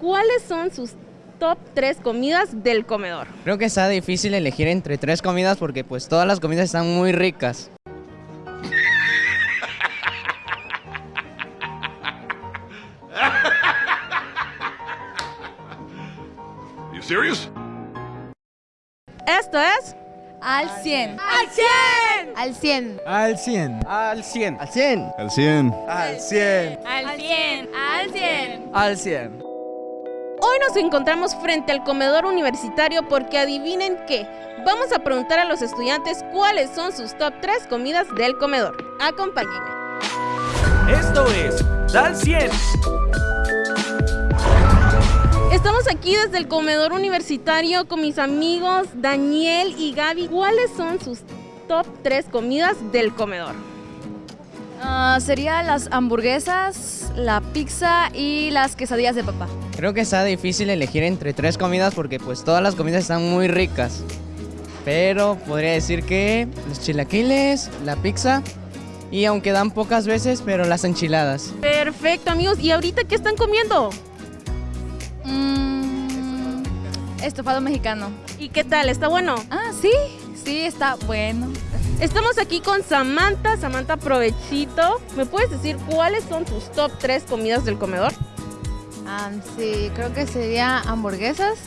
¿Cuáles son sus top 3 comidas del comedor? Creo que está difícil elegir entre tres comidas porque pues todas las comidas están muy ricas. You serious? Esto es Al 100. ¡Al 100! Al 100. Al 100. Al 100. Al 100. Al 100. Al 100. Al 100. Al 100. Al 100. Hoy nos encontramos frente al comedor universitario porque adivinen qué. Vamos a preguntar a los estudiantes cuáles son sus top 3 comidas del comedor. Acompáñenme. Esto es Al 100. Estamos aquí desde el comedor universitario con mis amigos Daniel y Gaby. ¿Cuáles son sus top 3 comidas del comedor? Ah, sería las hamburguesas, la pizza y las quesadillas de papá. Creo que está difícil elegir entre tres comidas porque pues todas las comidas están muy ricas. Pero podría decir que los chilaquiles, la pizza y aunque dan pocas veces, pero las enchiladas. Perfecto, amigos. ¿Y ahorita qué están comiendo? Mm, estofado mexicano. ¿Y qué tal? ¿Está bueno? Ah, sí. Sí, está bueno. Estamos aquí con Samantha. Samantha, provechito. ¿Me puedes decir cuáles son tus top 3 comidas del comedor? Sí, creo que sería hamburguesas,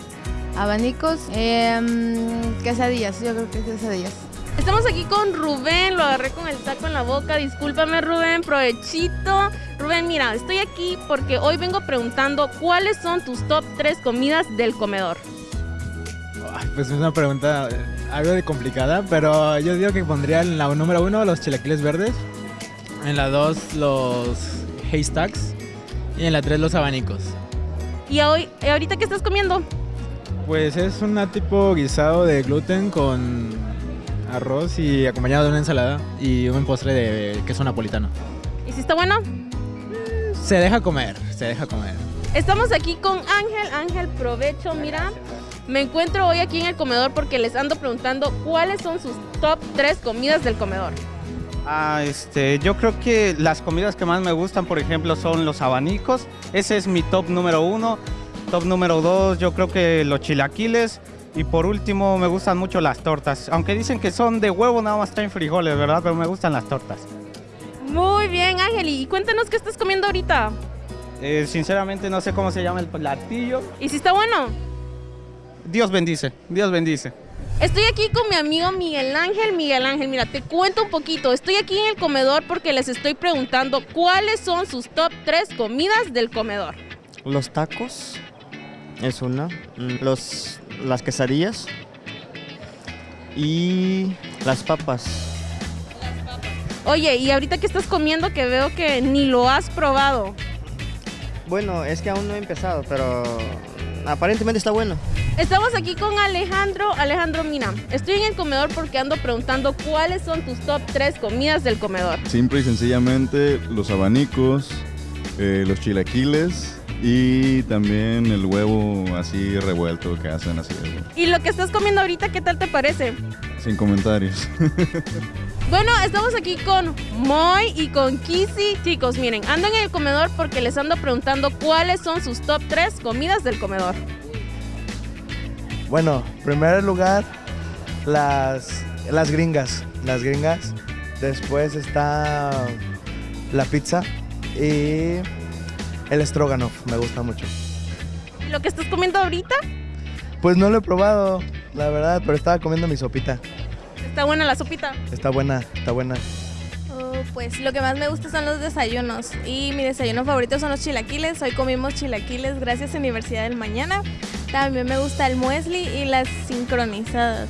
abanicos, em, quesadillas. Yo creo que quesadillas. Estamos aquí con Rubén, lo agarré con el taco en la boca. Discúlpame, Rubén, provechito. Rubén, mira, estoy aquí porque hoy vengo preguntando cuáles son tus top 3 comidas del comedor. Ay, Pues es una pregunta eh, algo de complicada, pero yo digo que pondría en la número uno los chilaquiles verdes, en la dos los haystacks y en la tres los abanicos. ¿Y hoy, eh, ahorita qué estás comiendo? Pues es un tipo guisado de gluten con arroz y acompañado de una ensalada y un postre de queso napolitano. ¿Y si está bueno? Se deja comer, se deja comer. Estamos aquí con Ángel. Ángel, provecho, mira. Me encuentro hoy aquí en el comedor porque les ando preguntando cuáles son sus top 3 comidas del comedor. Ah, este, yo creo que las comidas que más me gustan, por ejemplo, son los abanicos. Ese es mi top número uno. Top número dos, yo creo que los chilaquiles. Y por último, me gustan mucho las tortas. Aunque dicen que son de huevo, nada más traen frijoles, ¿verdad? Pero me gustan las tortas. Muy bien, Ángel. Y cuéntanos qué estás comiendo ahorita. Eh, sinceramente, no sé cómo se llama el platillo. ¿Y si está bueno? Dios bendice, Dios bendice. Estoy aquí con mi amigo Miguel Ángel. Miguel Ángel, mira, te cuento un poquito. Estoy aquí en el comedor porque les estoy preguntando cuáles son sus top 3 comidas del comedor. Los tacos es una. mm, Los, las quesadillas. Y las papas. Oye, ¿y ahorita qué estás comiendo que veo que ni lo has probado? Bueno, es que aún no he empezado, pero aparentemente está bueno. Estamos aquí con Alejandro. Alejandro, mira, estoy en el comedor porque ando preguntando cuáles son tus top 3 comidas del comedor. Simple y sencillamente los abanicos, eh, los chilaquiles y también el huevo así revuelto que hacen así. Y lo que estás comiendo ahorita, ¿qué tal te parece? Sin comentarios. Bueno, estamos aquí con Moy y con Kissy. Chicos, miren, ando en el comedor porque les ando preguntando cuáles son sus top 3 comidas del comedor. Bueno, en primer lugar, las, las gringas. Las gringas. Después está la pizza y el stroganoff. Me gusta mucho. ¿Y lo que estás comiendo ahorita? Pues no lo he probado, la verdad, pero estaba comiendo mi sopita. Está buena la sopita. Está buena, está buena. Oh, pues lo que más me gusta son los desayunos. Y mi desayuno favorito son los chilaquiles. Hoy comimos chilaquiles gracias a Universidad del Mañana. También me gusta el muesli y las sincronizadas.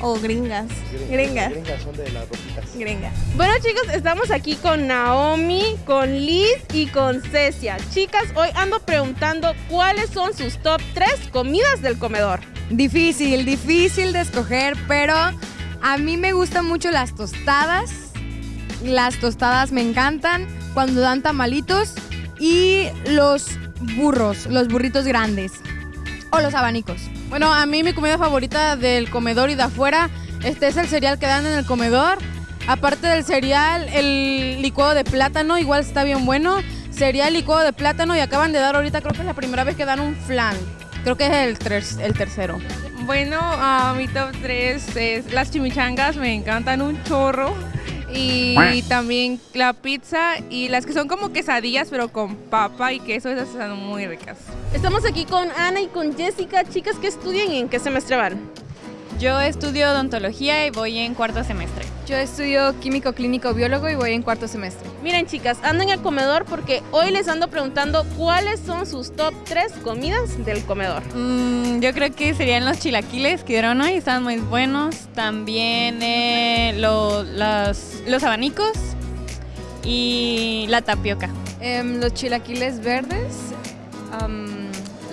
O gringas. Gringas. Gringas son de las ropitas. Gringas. Bueno chicos, estamos aquí con Naomi, con Liz y con Cecia. Chicas, hoy ando preguntando cuáles son sus top 3 comidas del comedor. Difícil, difícil de escoger, pero a mí me gustan mucho las tostadas. Las tostadas me encantan cuando dan tamalitos y los burros, los burritos grandes o los abanicos. Bueno, a mí mi comida favorita del comedor y de afuera este es el cereal que dan en el comedor. Aparte del cereal, el licuado de plátano igual está bien bueno. sería el licuado de plátano y acaban de dar ahorita, creo que es la primera vez que dan un flan. Creo que es el, tres- el tercero. Bueno, a mi top 3 es las chimichangas, me encantan un chorro. Y también la pizza y las que son como quesadillas, pero con papa y queso, esas están muy ricas. Estamos aquí con Ana y con Jessica. Chicas, ¿qué estudian y en qué semestre van? Yo estudio odontología y voy en cuarto semestre. Yo estudio químico clínico biólogo y voy en cuarto semestre. Miren, chicas, ando en el comedor porque hoy les ando preguntando cuáles son sus top 3 comidas del comedor. Mm, yo creo que serían los chilaquiles que dieron hoy, están muy buenos. También eh, lo- las- los abanicos y la tapioca. Em, los chilaquiles verdes,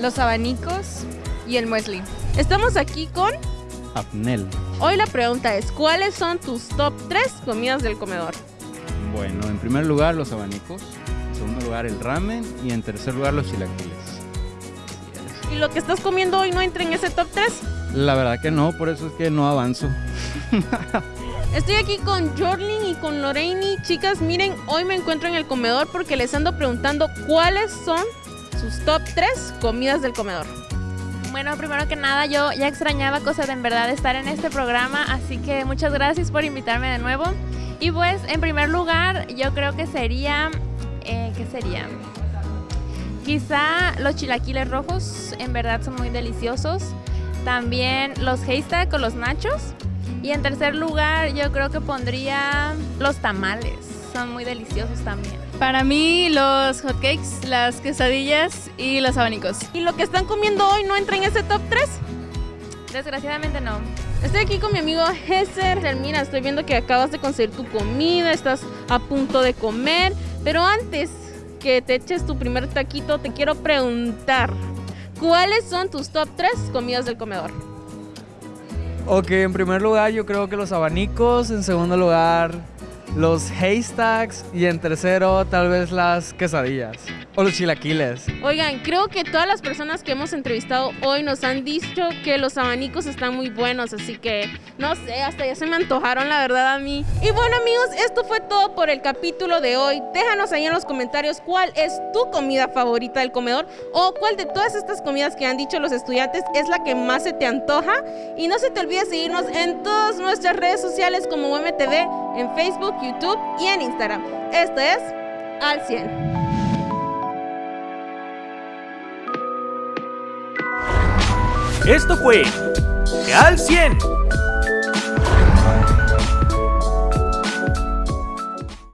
los abanicos y el muesli. Estamos aquí con... Abnel. Hoy la pregunta es, ¿cuáles son tus top 3 comidas del comedor? Bueno, en primer lugar los abanicos, en segundo lugar el ramen y en tercer lugar los chilaquiles. ¿Y lo que estás comiendo hoy no entra en ese top 3? La verdad que no, por eso es que no avanzo. Estoy aquí con Jorlin y con Lorraine. Chicas, miren, hoy me encuentro en el comedor porque les ando preguntando cuáles son sus top 3 comidas del comedor. Bueno, primero que nada, yo ya extrañaba cosas de en verdad estar en este programa, así que muchas gracias por invitarme de nuevo. Y pues, en primer lugar, yo creo que sería, eh, ¿qué sería? Quizá los chilaquiles rojos, en verdad son muy deliciosos. También los haystack o los nachos. Y en tercer lugar, yo creo que pondría los tamales, son muy deliciosos también. Para mí los hotcakes, las quesadillas y los abanicos. ¿Y lo que están comiendo hoy no entra en ese top 3? Desgraciadamente no. Estoy aquí con mi amigo Hesser. Mira, estoy viendo que acabas de conseguir tu comida, estás a punto de comer. Pero antes que te eches tu primer taquito, te quiero preguntar, ¿cuáles son tus top 3 comidas del comedor? Ok, en primer lugar yo creo que los abanicos, en segundo lugar los haystacks y en tercero tal vez las quesadillas o los chilaquiles. Oigan, creo que todas las personas que hemos entrevistado hoy nos han dicho que los abanicos están muy buenos, así que no sé, hasta ya se me antojaron la verdad a mí. Y bueno amigos, esto fue todo por el capítulo de hoy. Déjanos ahí en los comentarios cuál es tu comida favorita del comedor o cuál de todas estas comidas que han dicho los estudiantes es la que más se te antoja. Y no se te olvide seguirnos en todas nuestras redes sociales como UMTV, en Facebook, YouTube y en Instagram. Esto es Al 100. Esto fue Al 100